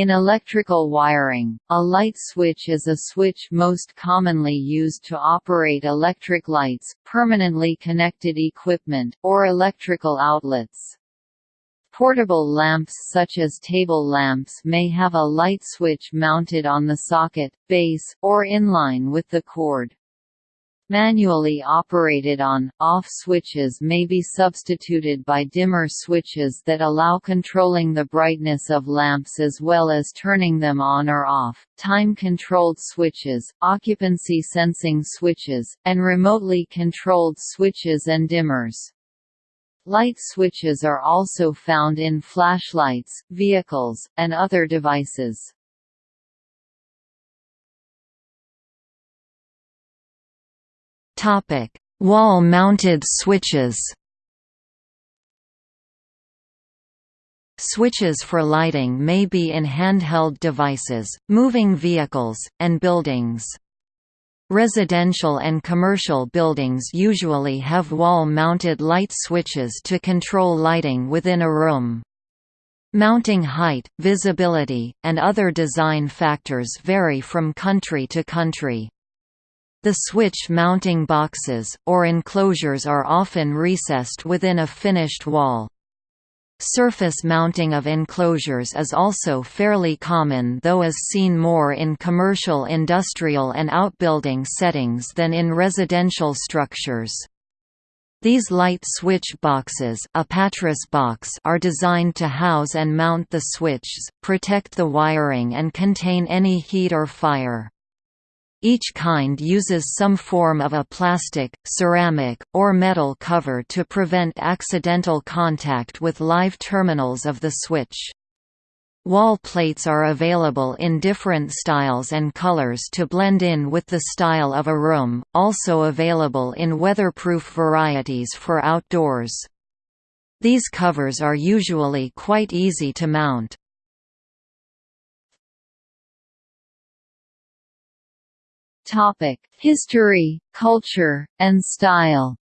In electrical wiring, a light switch is a switch most commonly used to operate electric lights, permanently connected equipment, or electrical outlets. Portable lamps such as table lamps may have a light switch mounted on the socket, base, or in line with the cord. Manually operated on-off switches may be substituted by dimmer switches that allow controlling the brightness of lamps as well as turning them on or off, time-controlled switches, occupancy sensing switches, and remotely controlled switches and dimmers. Light switches are also found in flashlights, vehicles, and other devices. Wall-mounted switches. Switches for lighting may be in handheld devices, moving vehicles, and buildings. Residential and commercial buildings usually have wall-mounted light switches to control lighting within a room. Mounting height, visibility, and other design factors vary from country to country. The switch mounting boxes, or enclosures are often recessed within a finished wall. Surface mounting of enclosures is also fairly common though is seen more in commercial industrial and outbuilding settings than in residential structures. These light switch boxes a box are designed to house and mount the switches, protect the wiring and contain any heat or fire. Each kind uses some form of a plastic, ceramic, or metal cover to prevent accidental contact with live terminals of the switch. Wall plates are available in different styles and colors to blend in with the style of a room, also available in weatherproof varieties for outdoors. These covers are usually quite easy to mount. Topic: History, culture, and style.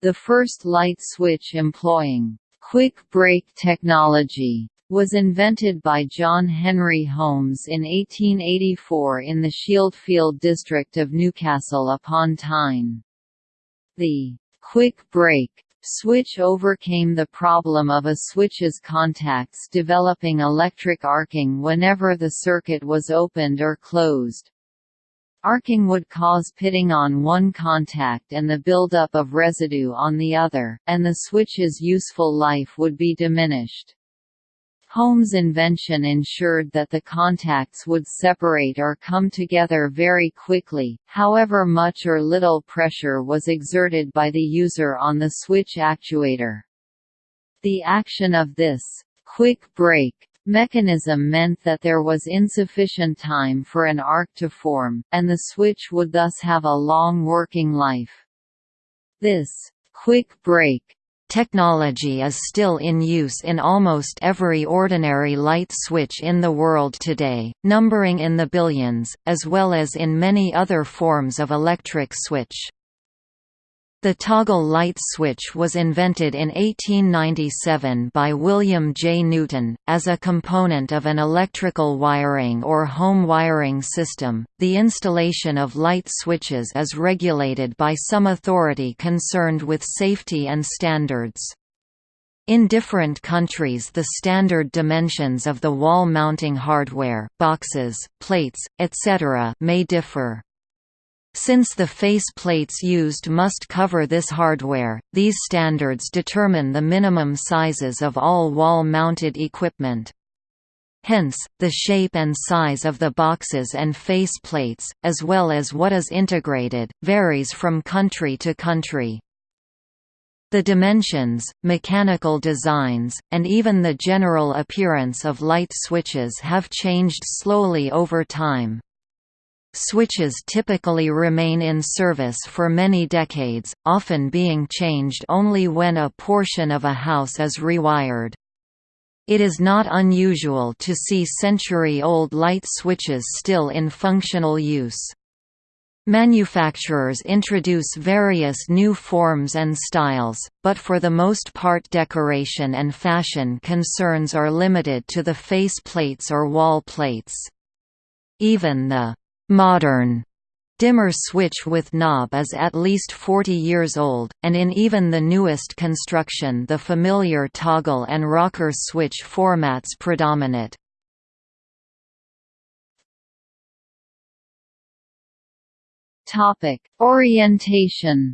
The first light switch employing quick break technology was invented by John Henry Holmes in 1884 in the Shieldfield district of Newcastle upon Tyne. The quick break Switch overcame the problem of a switch's contacts developing electric arcing whenever the circuit was opened or closed. Arcing would cause pitting on one contact and the buildup of residue on the other, and the switch's useful life would be diminished. Holmes' invention ensured that the contacts would separate or come together very quickly, however much or little pressure was exerted by the user on the switch actuator. The action of this quick break mechanism meant that there was insufficient time for an arc to form, and the switch would thus have a long working life. This quick break Technology is still in use in almost every ordinary light switch in the world today, numbering in the billions, as well as in many other forms of electric switch. The toggle light switch was invented in 1897 by William J. Newton, as a component of an electrical wiring or home wiring system. The installation of light switches is regulated by some authority concerned with safety and standards. In different countries the standard dimensions of the wall mounting hardware boxes, plates, etc. may differ. Since the face plates used must cover this hardware, these standards determine the minimum sizes of all wall-mounted equipment. Hence, the shape and size of the boxes and face plates, as well as what is integrated, varies from country to country. The dimensions, mechanical designs, and even the general appearance of light switches have changed slowly over time. Switches typically remain in service for many decades, often being changed only when a portion of a house is rewired. It is not unusual to see century-old light switches still in functional use. Manufacturers introduce various new forms and styles, but for the most part decoration and fashion concerns are limited to the face plates or wall plates. Even the «modern» dimmer switch with knob is at least 40 years old, and in even the newest construction the familiar toggle and rocker switch formats predominate. Topic: Orientation.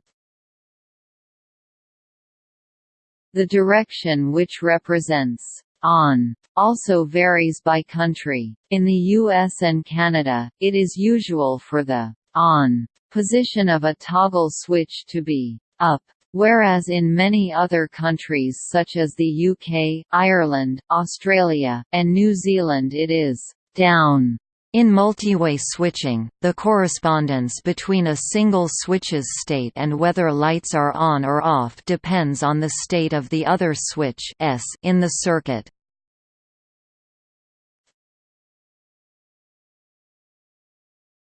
The direction which represents on also varies by country. In the US and Canada, it is usual for the on position of a toggle switch to be up, whereas in many other countries such as the UK, Ireland, Australia, and New Zealand it is down. In multiway switching, the correspondence between a single switch's state and whether lights are on or off depends on the state of the other switch S in the circuit.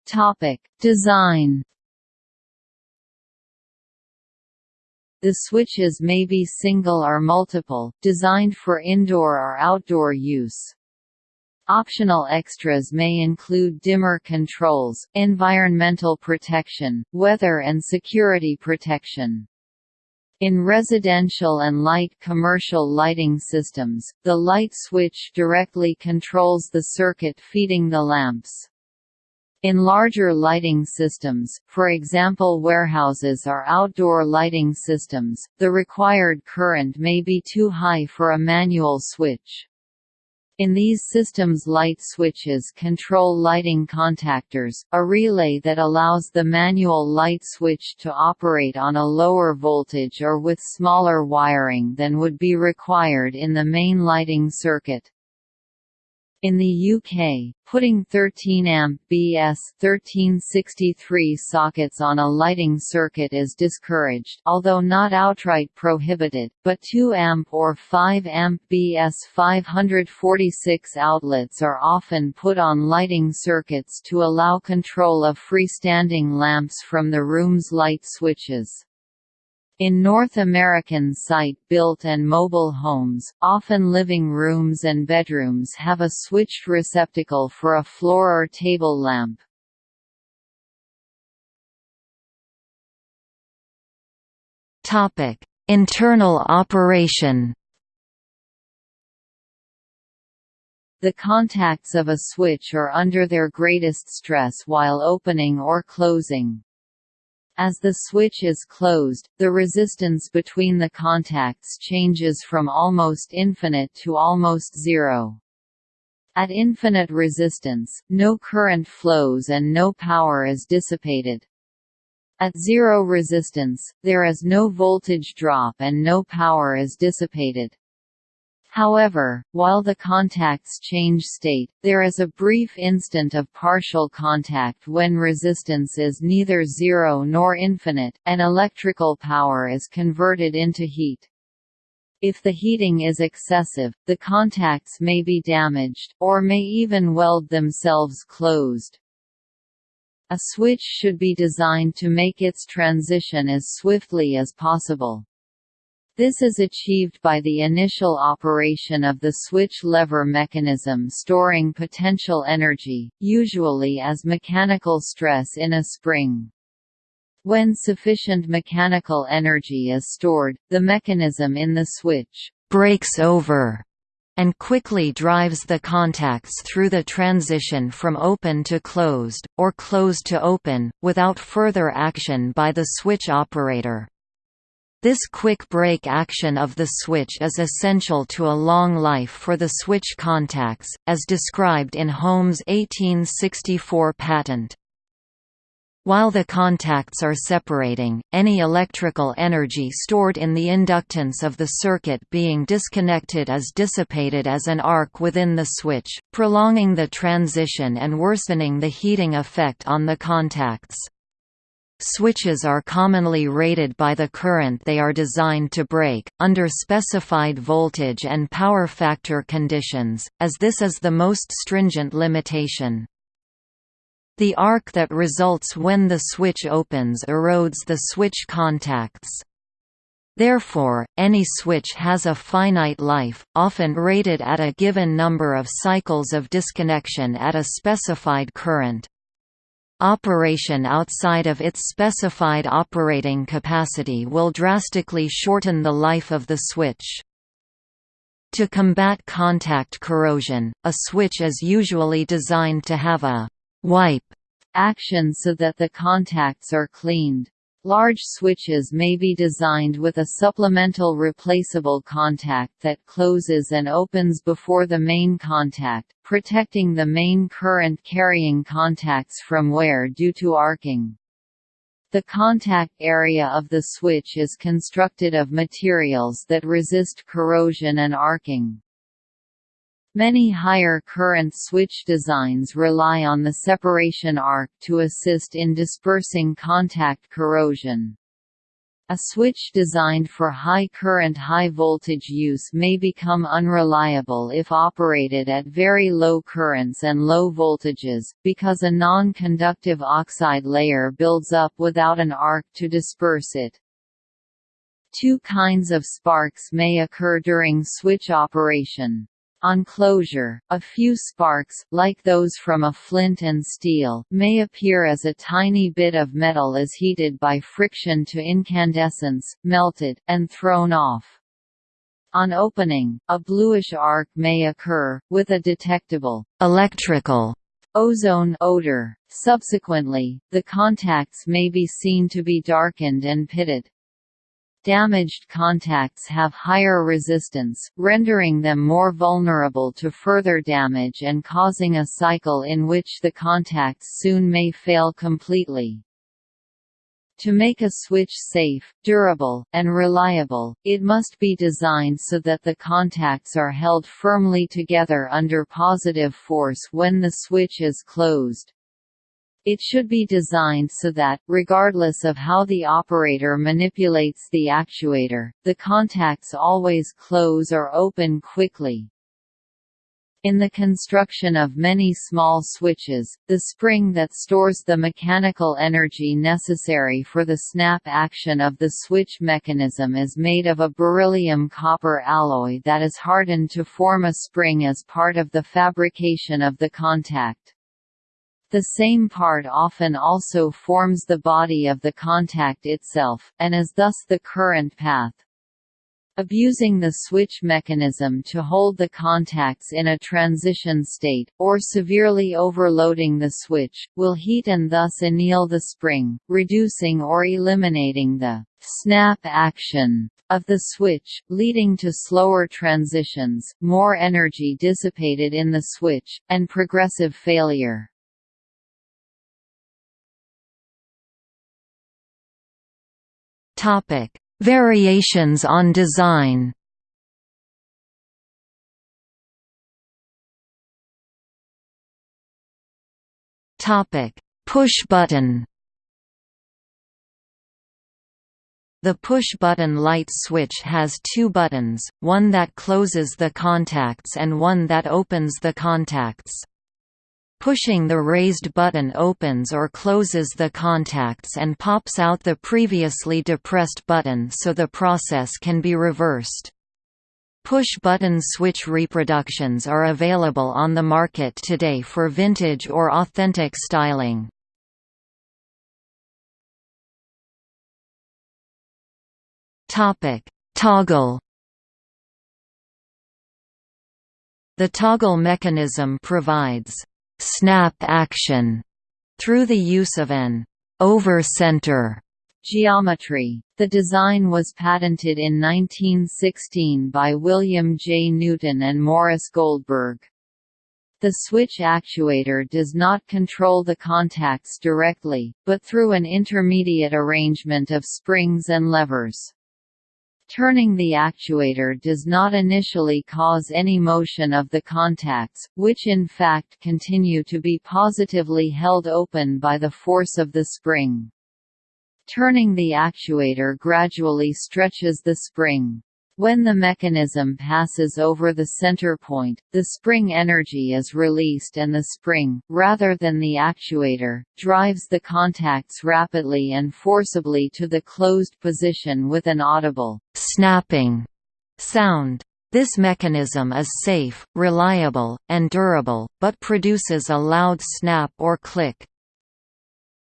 Topic: Design. The switches may be single or multiple, designed for indoor or outdoor use. Optional extras may include dimmer controls, environmental protection, weather and security protection. In residential and light commercial lighting systems, the light switch directly controls the circuit feeding the lamps. In larger lighting systems, for example warehouses or outdoor lighting systems, the required current may be too high for a manual switch. In these systems light switches control lighting contactors, a relay that allows the manual light switch to operate on a lower voltage or with smaller wiring than would be required in the main lighting circuit. In the UK, putting 13 amp BS 1363 sockets on a lighting circuit is discouraged although not outright prohibited, but 2 amp or 5 amp BS 546 outlets are often put on lighting circuits to allow control of freestanding lamps from the room's light switches. In North American site-built and mobile homes, often living rooms and bedrooms have a switched receptacle for a floor or table lamp. Internal operation. The contacts of a switch are under their greatest stress while opening or closing. As the switch is closed, the resistance between the contacts changes from almost infinite to almost zero. At infinite resistance, no current flows and no power is dissipated. At zero resistance, there is no voltage drop and no power is dissipated. However, while the contacts change state, there is a brief instant of partial contact when resistance is neither zero nor infinite, and electrical power is converted into heat. If the heating is excessive, the contacts may be damaged, or may even weld themselves closed. A switch should be designed to make its transition as swiftly as possible. This is achieved by the initial operation of the switch lever mechanism storing potential energy, usually as mechanical stress in a spring. When sufficient mechanical energy is stored, the mechanism in the switch breaks over and quickly drives the contacts through the transition from open to closed, or closed to open, without further action by the switch operator. This quick break action of the switch is essential to a long life for the switch contacts, as described in Holmes' 1864 patent. While the contacts are separating, any electrical energy stored in the inductance of the circuit being disconnected is dissipated as an arc within the switch, prolonging the transition and worsening the heating effect on the contacts. Switches are commonly rated by the current they are designed to break, under specified voltage and power factor conditions, as this is the most stringent limitation. The arc that results when the switch opens erodes the switch contacts. Therefore, any switch has a finite life, often rated at a given number of cycles of disconnection at a specified current. Operation outside of its specified operating capacity will drastically shorten the life of the switch. To combat contact corrosion, a switch is usually designed to have a «wipe» action so that the contacts are cleaned. Large switches may be designed with a supplemental replaceable contact that closes and opens before the main contact, protecting the main current-carrying contacts from wear due to arcing. The contact area of the switch is constructed of materials that resist corrosion and arcing. Many higher current switch designs rely on the separation arc to assist in dispersing contact corrosion. A switch designed for high current high voltage use may become unreliable if operated at very low currents and low voltages, because a non-conductive oxide layer builds up without an arc to disperse it. Two kinds of sparks may occur during switch operation. On closure, a few sparks, like those from a flint and steel, may appear as a tiny bit of metal is heated by friction to incandescence, melted, and thrown off. On opening, a bluish arc may occur, with a detectable electrical ozone odor. Subsequently, the contacts may be seen to be darkened and pitted. Damaged contacts have higher resistance, rendering them more vulnerable to further damage and causing a cycle in which the contacts soon may fail completely. To make a switch safe, durable, and reliable, it must be designed so that the contacts are held firmly together under positive force when the switch is closed. It should be designed so that, regardless of how the operator manipulates the actuator, the contacts always close or open quickly. In the construction of many small switches, the spring that stores the mechanical energy necessary for the snap action of the switch mechanism is made of a beryllium copper alloy that is hardened to form a spring as part of the fabrication of the contact. The same part often also forms the body of the contact itself, and is thus the current path. Abusing the switch mechanism to hold the contacts in a transition state, or severely overloading the switch, will heat and thus anneal the spring, reducing or eliminating the snap action of the switch, leading to slower transitions, more energy dissipated in the switch, and progressive failure. Topic: Variations on design. Topic: Push button. The push-button light switch has two buttons, one that closes the contacts and one that opens the contacts. Pushing the raised button opens or closes the contacts and pops out the previously depressed button so the process can be reversed. Push-button switch reproductions are available on the market today for vintage or authentic styling. Toggle The toggle mechanism provides snap action through the use of an over-center geometry. The design was patented in 1916 by William J. Newton and Morris Goldberg. The switch actuator does not control the contacts directly, but through an intermediate arrangement of springs and levers. Turning the actuator does not initially cause any motion of the contacts, which in fact continue to be positively held open by the force of the spring. Turning the actuator gradually stretches the spring. When the mechanism passes over the center point, the spring energy is released and the spring, rather than the actuator, drives the contacts rapidly and forcibly to the closed position with an audible snapping sound. This mechanism is safe, reliable, and durable, but produces a loud snap or click.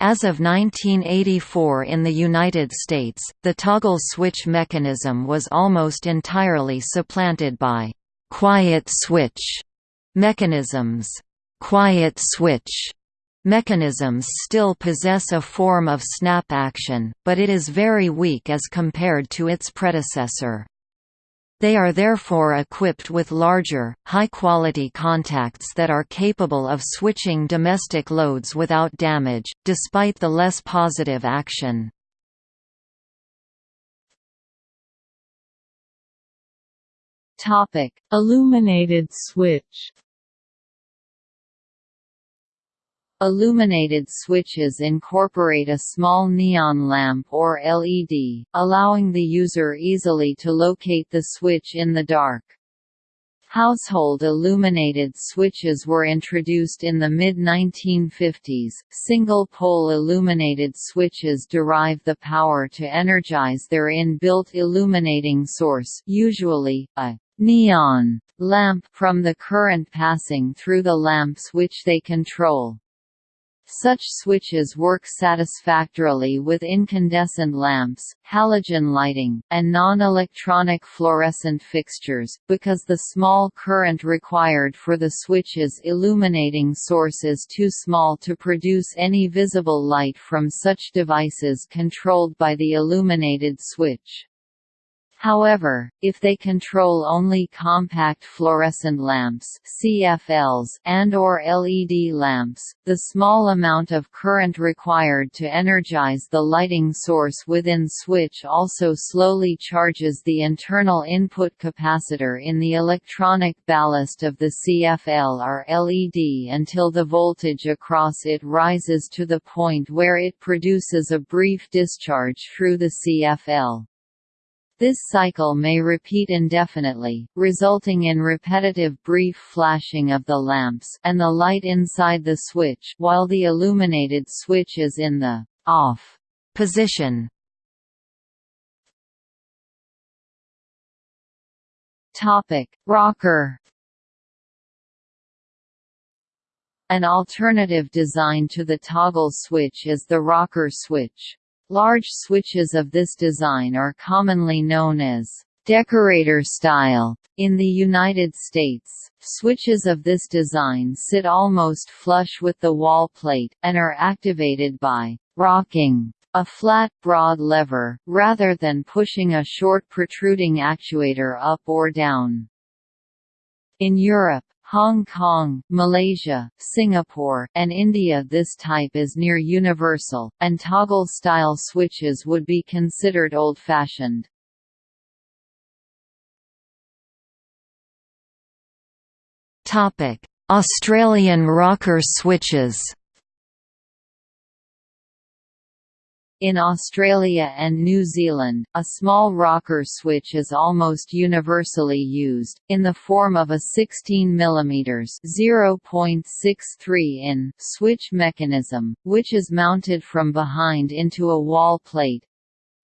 As of 1984 in the United States, the toggle switch mechanism was almost entirely supplanted by «quiet switch» mechanisms. «Quiet switch» mechanisms still possess a form of snap action, but it is very weak as compared to its predecessor. They are therefore equipped with larger, high-quality contacts that are capable of switching domestic loads without damage, despite the less positive action. Illuminated switch Illuminated switches incorporate a small neon lamp or LED, allowing the user easily to locate the switch in the dark. Household illuminated switches were introduced in the mid-1950s. Single-pole illuminated switches derive the power to energize their in-built illuminating source, usually a neon lamp from the current passing through the lamps which they control. Such switches work satisfactorily with incandescent lamps, halogen lighting, and non-electronic fluorescent fixtures, because the small current required for the switch's illuminating source is too small to produce any visible light from such devices controlled by the illuminated switch. However, if they control only compact fluorescent lamps CFLs and or LED lamps, the small amount of current required to energize the lighting source within switch also slowly charges the internal input capacitor in the electronic ballast of the CFL or LED until the voltage across it rises to the point where it produces a brief discharge through the CFL. This cycle may repeat indefinitely, resulting in repetitive brief flashing of the lamps and the light inside the switch while the illuminated switch is in the off position. Topic: Rocker An alternative design to the toggle switch is the rocker switch. Large switches of this design are commonly known as decorator style. In the United States, switches of this design sit almost flush with the wall plate, and are activated by rocking a flat, broad lever, rather than pushing a short protruding actuator up or down. In Europe, Hong Kong, Malaysia, Singapore, and India this type is near universal, and toggle-style switches would be considered old-fashioned. Australian rocker switches In Australia and New Zealand, a small rocker switch is almost universally used, in the form of a 16 mm (0.63 in) switch mechanism, which is mounted from behind into a wall plate,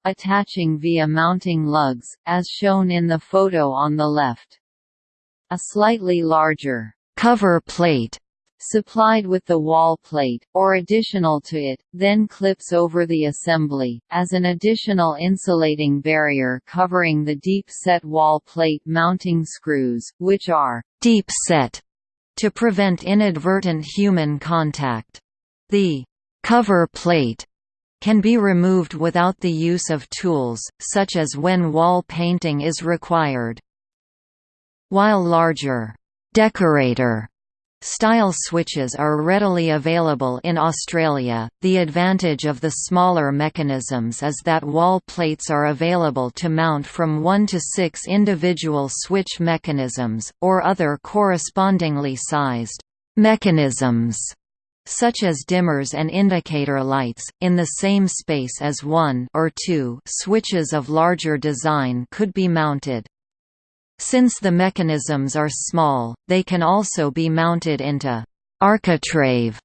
attaching via mounting lugs, as shown in the photo on the left. A slightly larger cover plate supplied with the wall plate, or additional to it, then clips over the assembly, as an additional insulating barrier covering the deep-set wall plate mounting screws, which are «deep set» to prevent inadvertent human contact. The «cover plate» can be removed without the use of tools, such as when wall painting is required. While larger «decorator» Style switches are readily available in Australia. The advantage of the smaller mechanisms is that wall plates are available to mount from 1 to 6 individual switch mechanisms, or other correspondingly sized mechanisms such as dimmers and indicator lights, in the same space as one or two switches of larger design could be mounted. Since the mechanisms are small, they can also be mounted into architrave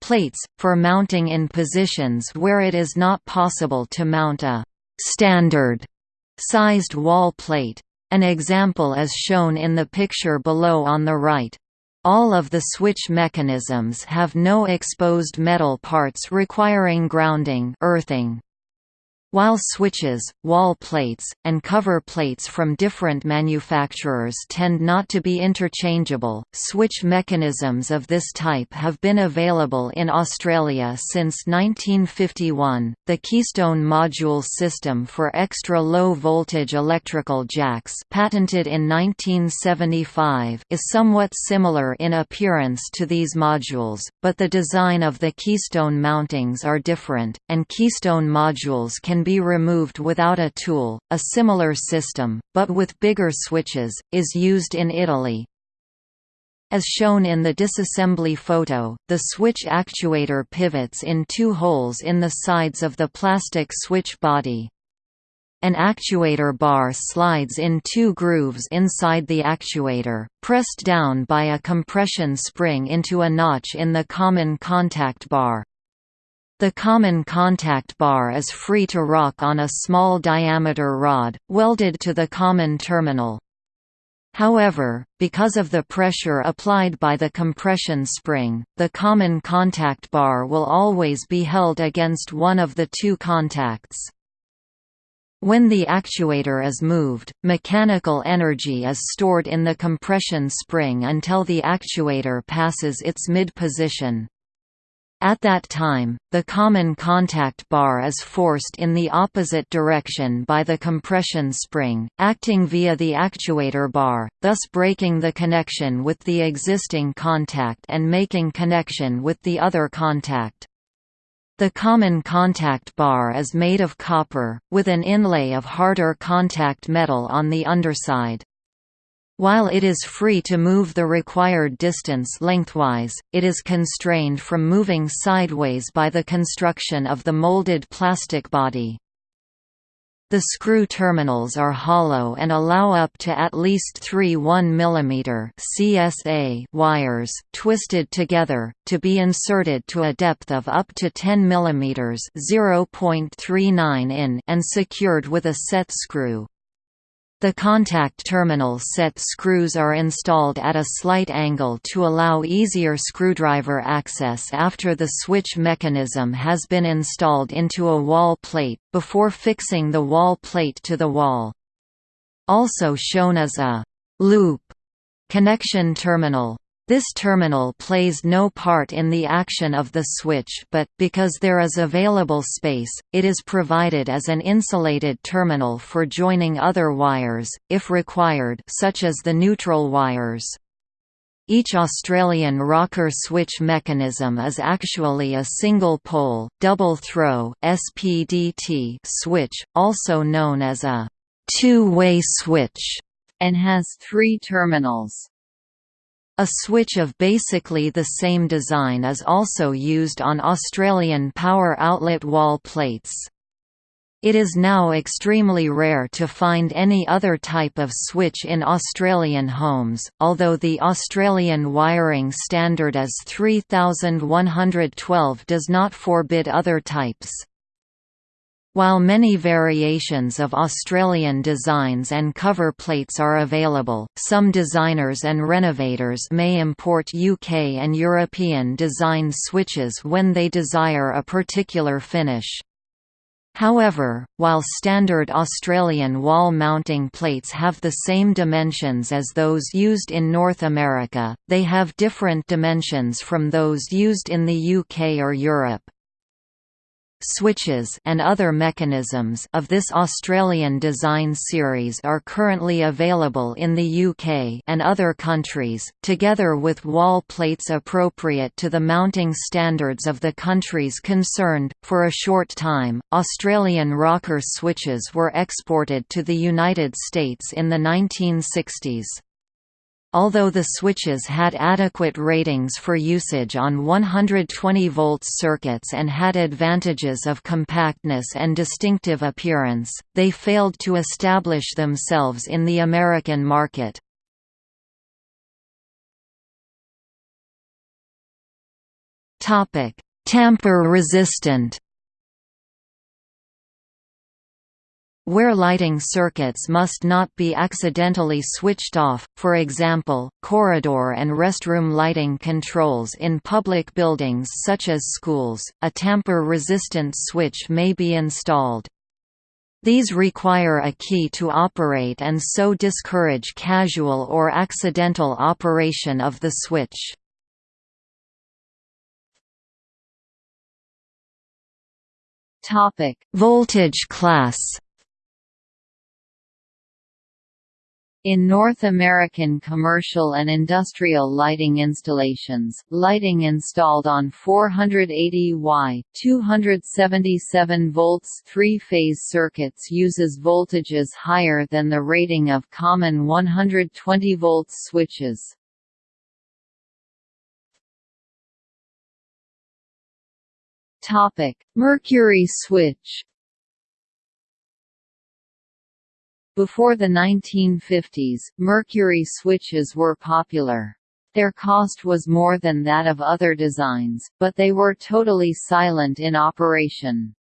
plates, for mounting in positions where it is not possible to mount a standard sized wall plate. An example is shown in the picture below on the right. All of the switch mechanisms have no exposed metal parts requiring grounding earthing. While switches, wall plates, and cover plates from different manufacturers tend not to be interchangeable, switch mechanisms of this type have been available in Australia since 1951. The Keystone Module system for extra low voltage electrical jacks, patented in 1975, is somewhat similar in appearance to these modules, but the design of the keystone mountings are different, and keystone modules can be removed without a tool. A similar system, but with bigger switches, is used in Italy. As shown in the disassembly photo, the switch actuator pivots in two holes in the sides of the plastic switch body. An actuator bar slides in two grooves inside the actuator, pressed down by a compression spring into a notch in the common contact bar. The common contact bar is free to rock on a small diameter rod, welded to the common terminal. However, because of the pressure applied by the compression spring, the common contact bar will always be held against one of the two contacts. When the actuator is moved, mechanical energy is stored in the compression spring until the actuator passes its mid-position. At that time, the common contact bar is forced in the opposite direction by the compression spring, acting via the actuator bar, thus breaking the connection with the existing contact and making connection with the other contact. The common contact bar is made of copper, with an inlay of harder contact metal on the underside. While it is free to move the required distance lengthwise, it is constrained from moving sideways by the construction of the molded plastic body. The screw terminals are hollow and allow up to at least three 1 mm CSA wires, twisted together, to be inserted to a depth of up to 10 mm (0.39 in) and secured with a set screw. The contact terminal set screws are installed at a slight angle to allow easier screwdriver access after the switch mechanism has been installed into a wall plate, before fixing the wall plate to the wall. Also shown is a «loop» connection terminal. This terminal plays no part in the action of the switch but, because there is available space, it is provided as an insulated terminal for joining other wires, if required such as the neutral wires. Each Australian rocker switch mechanism is actually a single-pole, double-throw SPDT switch, also known as a two-way switch, and has three terminals. A switch of basically the same design is also used on Australian power outlet wall plates. It is now extremely rare to find any other type of switch in Australian homes, although the Australian wiring standard as 3112 does not forbid other types. While many variations of Australian designs and cover plates are available, some designers and renovators may import UK and European design switches when they desire a particular finish. However, while standard Australian wall mounting plates have the same dimensions as those used in North America, they have different dimensions from those used in the UK or Europe switches and other mechanisms of this Australian design series are currently available in the UK and other countries, together with wall plates appropriate to the mounting standards of the countries concerned. For a short time, Australian rocker switches were exported to the United States in the 1960s. Although the switches had adequate ratings for usage on 120 volts circuits and had advantages of compactness and distinctive appearance, they failed to establish themselves in the American market. Tamper-resistant Where lighting circuits must not be accidentally switched off, for example, corridor and restroom lighting controls in public buildings such as schools, a tamper-resistant switch may be installed. These require a key to operate and so discourage casual or accidental operation of the switch. Voltage class In North American commercial and industrial lighting installations, lighting installed on 480 Y 277 volts three-phase circuits uses voltages higher than the rating of common 120 volts switches. Mercury switch Before the 1950s, mercury switches were popular. Their cost was more than that of other designs, but they were totally silent in operation.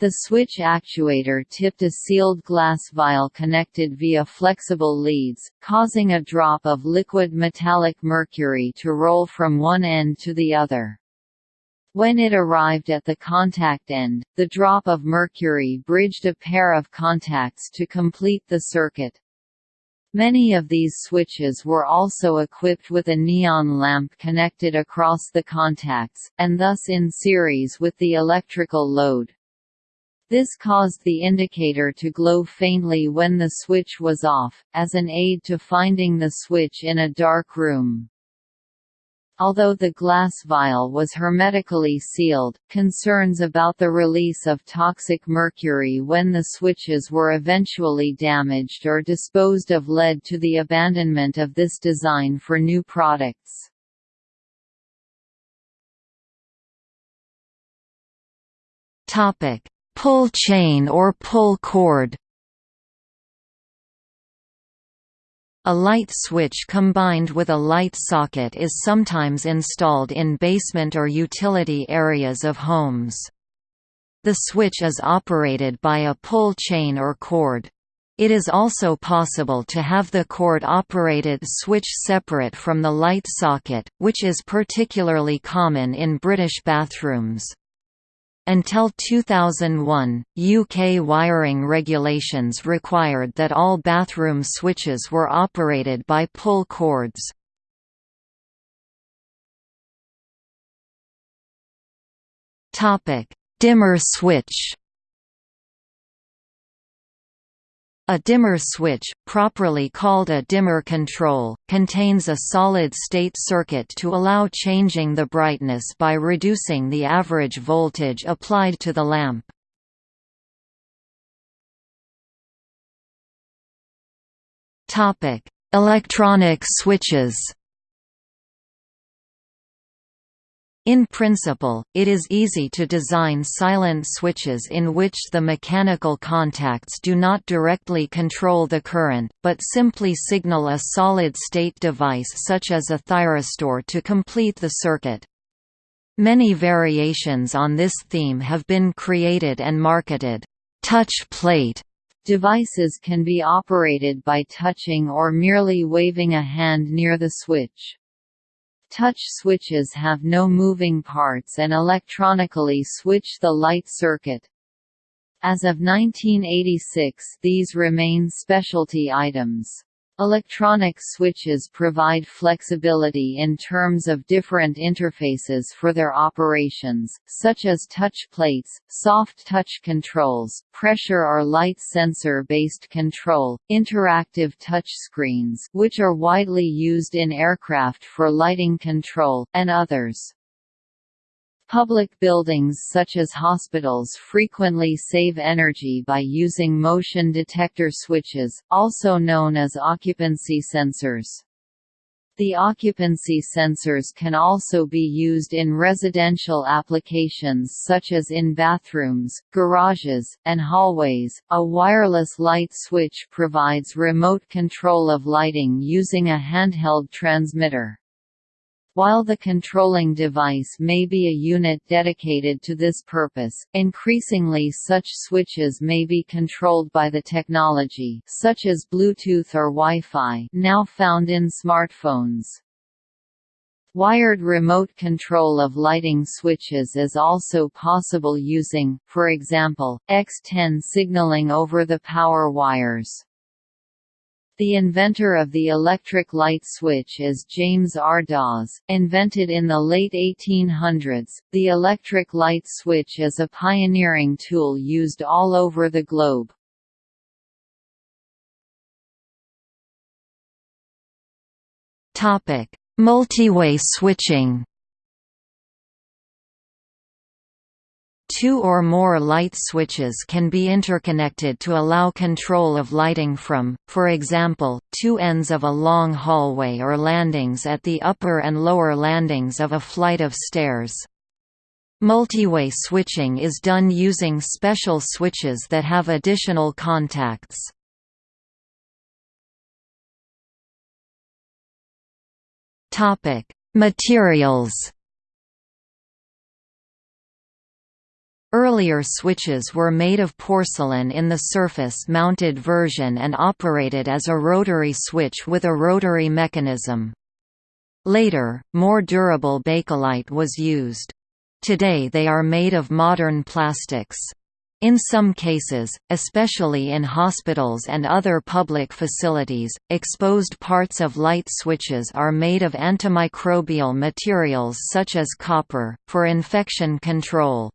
The switch actuator tipped a sealed glass vial connected via flexible leads, causing a drop of liquid metallic mercury to roll from one end to the other. When it arrived at the contact end, the drop of mercury bridged a pair of contacts to complete the circuit. Many of these switches were also equipped with a neon lamp connected across the contacts, and thus in series with the electrical load. This caused the indicator to glow faintly when the switch was off, as an aid to finding the switch in a dark room. Although the glass vial was hermetically sealed, concerns about the release of toxic mercury when the switches were eventually damaged or disposed of led to the abandonment of this design for new products. Pull chain or pull cord A light switch combined with a light socket is sometimes installed in basement or utility areas of homes. The switch is operated by a pull chain or cord. It is also possible to have the cord-operated switch separate from the light socket, which is particularly common in British bathrooms. Until 2001, UK wiring regulations required that all bathroom switches were operated by pull cords. Dimmer switch A dimmer switch, properly called a dimmer control, contains a solid-state circuit to allow changing the brightness by reducing the average voltage applied to the lamp. Electronic switches In principle, it is easy to design silent switches in which the mechanical contacts do not directly control the current, but simply signal a solid-state device such as a thyristor to complete the circuit. Many variations on this theme have been created and marketed. Touch plate devices can be operated by touching or merely waving a hand near the switch. Touch switches have no moving parts and electronically switch the light circuit. As of 1986 these remain specialty items. Electronic switches provide flexibility in terms of different interfaces for their operations, such as touch plates, soft touch controls, pressure or light sensor-based control, interactive touch screens which are widely used in aircraft for lighting control, and others. Public buildings such as hospitals frequently save energy by using motion detector switches, also known as occupancy sensors. The occupancy sensors can also be used in residential applications such as in bathrooms, garages, and hallways. A wireless light switch provides remote control of lighting using a handheld transmitter. While the controlling device may be a unit dedicated to this purpose, increasingly such switches may be controlled by the technology such as Bluetooth or Wi-Fi now found in smartphones. Wired remote control of lighting switches is also possible using, for example, X10 signaling over the power wires. The inventor of the electric light switch is James R. Dawes. Invented in the late 1800s, the electric light switch is a pioneering tool used all over the globe. Topic: Multiway switching. Two or more light switches can be interconnected to allow control of lighting from, for example, two ends of a long hallway or landings at the upper and lower landings of a flight of stairs. Multiway switching is done using special switches that have additional contacts. Materials Earlier switches were made of porcelain in the surface-mounted version and operated as a rotary switch with a rotary mechanism. Later, more durable bakelite was used. Today they are made of modern plastics. In some cases, especially in hospitals and other public facilities, exposed parts of light switches are made of antimicrobial materials such as copper, for infection control.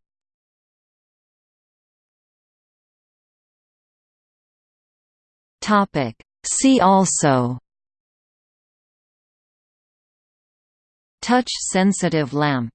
Topic. See also Touch-sensitive lamp